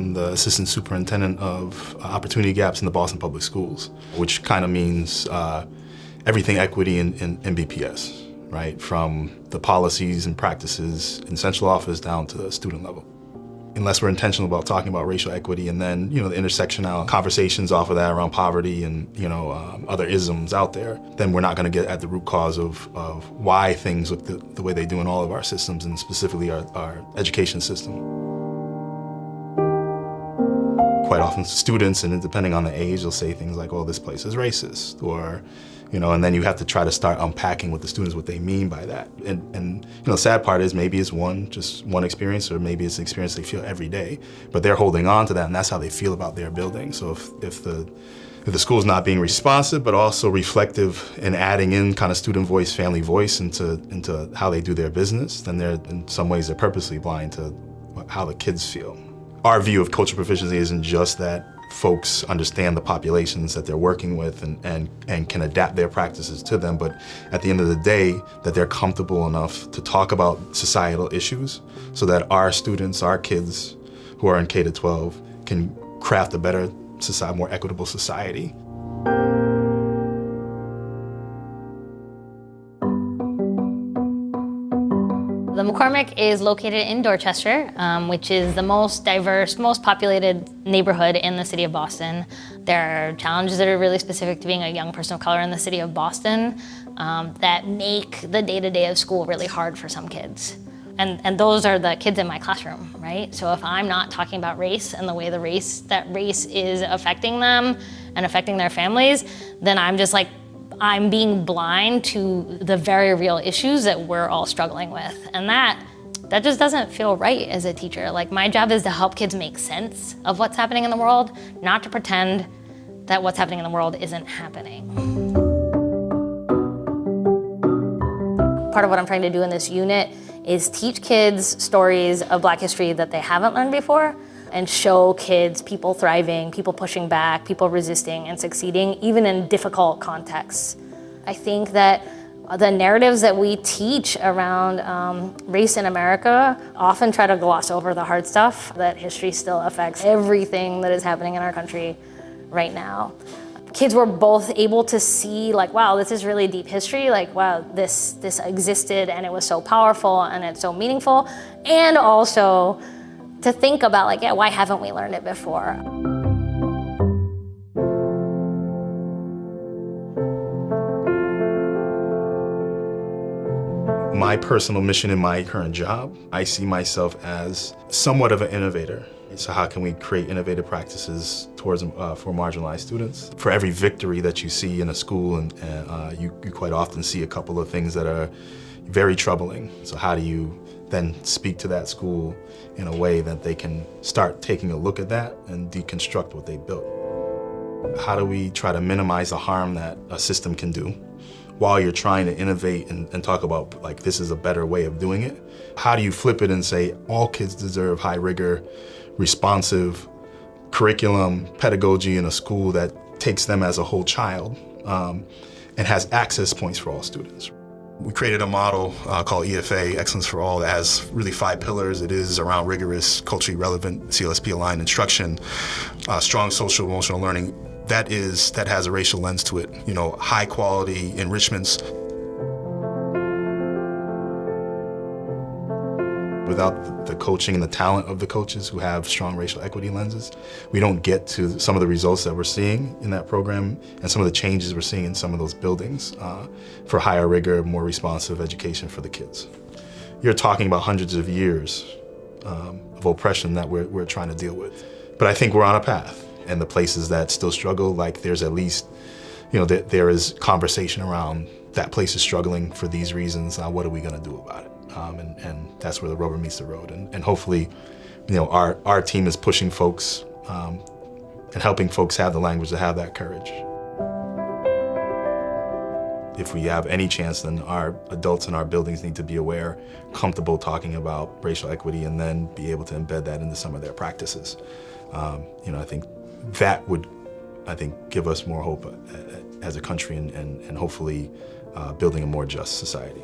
I'm the assistant superintendent of opportunity gaps in the Boston Public Schools, which kind of means uh, everything equity in, in, in BPS, right? From the policies and practices in central office down to the student level unless we're intentional about talking about racial equity and then, you know, the intersectional conversations off of that around poverty and, you know, um, other isms out there, then we're not going to get at the root cause of, of why things look the, the way they do in all of our systems and specifically our, our education system. Quite often students, and depending on the age, they'll say things like, oh, this place is racist, or, you know, and then you have to try to start unpacking with the students what they mean by that. And, and you know, the sad part is maybe it's one, just one experience, or maybe it's an experience they feel every day, but they're holding on to that, and that's how they feel about their building. So if, if the if the school's not being responsive, but also reflective and adding in kind of student voice, family voice into, into how they do their business, then they're, in some ways, they're purposely blind to how the kids feel. Our view of cultural proficiency isn't just that folks understand the populations that they're working with and, and, and can adapt their practices to them, but at the end of the day, that they're comfortable enough to talk about societal issues so that our students, our kids who are in K-12 can craft a better society, more equitable society. The McCormack is located in Dorchester, um, which is the most diverse, most populated neighborhood in the city of Boston. There are challenges that are really specific to being a young person of color in the city of Boston um, that make the day-to-day -day of school really hard for some kids. And, and those are the kids in my classroom, right? So if I'm not talking about race and the way the race, that race is affecting them and affecting their families, then I'm just like I'm being blind to the very real issues that we're all struggling with. And that, that just doesn't feel right as a teacher. Like my job is to help kids make sense of what's happening in the world, not to pretend that what's happening in the world isn't happening. Part of what I'm trying to do in this unit is teach kids stories of black history that they haven't learned before and show kids people thriving, people pushing back, people resisting and succeeding, even in difficult contexts. I think that the narratives that we teach around um, race in America often try to gloss over the hard stuff, that history still affects everything that is happening in our country right now. Kids were both able to see like, wow, this is really deep history, like, wow, this, this existed and it was so powerful and it's so meaningful, and also to think about like, yeah, why haven't we learned it before? My personal mission in my current job, I see myself as somewhat of an innovator. So how can we create innovative practices towards uh, for marginalized students? For every victory that you see in a school, and uh, you, you quite often see a couple of things that are very troubling. So how do you then speak to that school in a way that they can start taking a look at that and deconstruct what they built. How do we try to minimize the harm that a system can do while you're trying to innovate and, and, talk about like this is a better way of doing it? How do you flip it and say all kids deserve high rigor, responsive curriculum, pedagogy in a school that takes them as a whole child um, and has access points for all students? We created a model uh, called EFA, Excellence for All, that has really five pillars. It is around rigorous, culturally relevant, CLSP-aligned instruction, uh, strong social emotional learning. That is, that has a racial lens to it. You know, high quality enrichments, Without the coaching and the talent of the coaches who have strong racial equity lenses, we don't get to some of the results that we're seeing in that program and some of the changes we're seeing in some of those buildings uh, for higher rigor, more responsive education for the kids. You're talking about hundreds of years um, of oppression that we're, we're trying to deal with. But I think we're on a path and the places that still struggle, like there's at least, you know, there, there is conversation around that place is struggling for these reasons, uh, what are we gonna do about it? um, and, and, that's where the rubber meets the road. And, and, hopefully, you know, our, our team is pushing folks um, and helping folks have the language to have that courage. If we have any chance, then our adults in our buildings need to be aware, comfortable talking about racial equity, and then be able to embed that into some of their practices. Um, you know, I think that would, I think, give us more hope uh, as a country and, and, and hopefully uh, building a more just society.